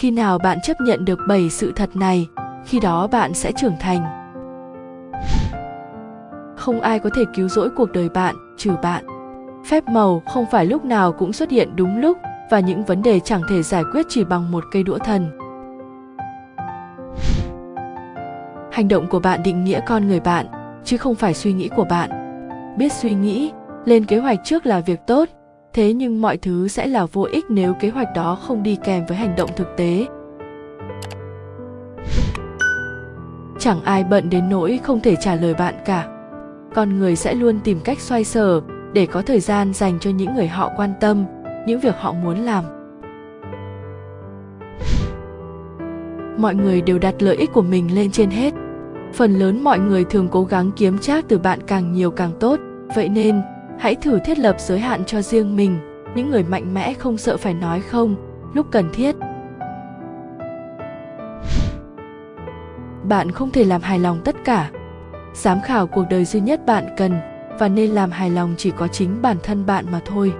khi nào bạn chấp nhận được bảy sự thật này, khi đó bạn sẽ trưởng thành. Không ai có thể cứu rỗi cuộc đời bạn, trừ bạn. Phép màu không phải lúc nào cũng xuất hiện đúng lúc, và những vấn đề chẳng thể giải quyết chỉ bằng một cây đũa thần. Hành động của bạn định nghĩa con người bạn, chứ không phải suy nghĩ của bạn. Biết suy nghĩ, lên kế hoạch trước là việc tốt thế nhưng mọi thứ sẽ là vô ích nếu kế hoạch đó không đi kèm với hành động thực tế. Chẳng ai bận đến nỗi không thể trả lời bạn cả. Con người sẽ luôn tìm cách xoay sở để có thời gian dành cho những người họ quan tâm, những việc họ muốn làm. Mọi người đều đặt lợi ích của mình lên trên hết. Phần lớn mọi người thường cố gắng kiếm trác từ bạn càng nhiều càng tốt. Vậy nên hãy thử thiết lập giới hạn cho riêng mình. Những người mạnh mẽ không sợ phải nói không, lúc cần thiết. Bạn không thể làm hài lòng tất cả. Giám khảo cuộc đời duy nhất bạn cần và nên làm hài lòng chỉ có chính bản thân bạn mà thôi.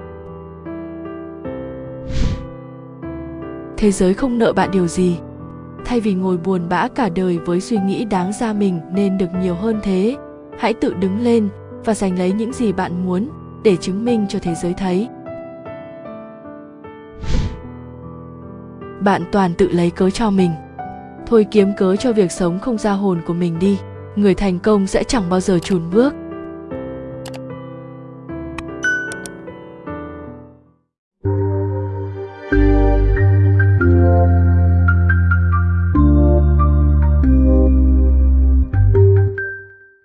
Thế giới không nợ bạn điều gì. Thay vì ngồi buồn bã cả đời với suy nghĩ đáng ra mình nên được nhiều hơn thế, hãy tự đứng lên và giành lấy những gì bạn muốn để chứng minh cho thế giới thấy. Bạn toàn tự lấy cớ cho mình. Thôi kiếm cớ cho việc sống không ra hồn của mình đi. Người thành công sẽ chẳng bao giờ chùn bước.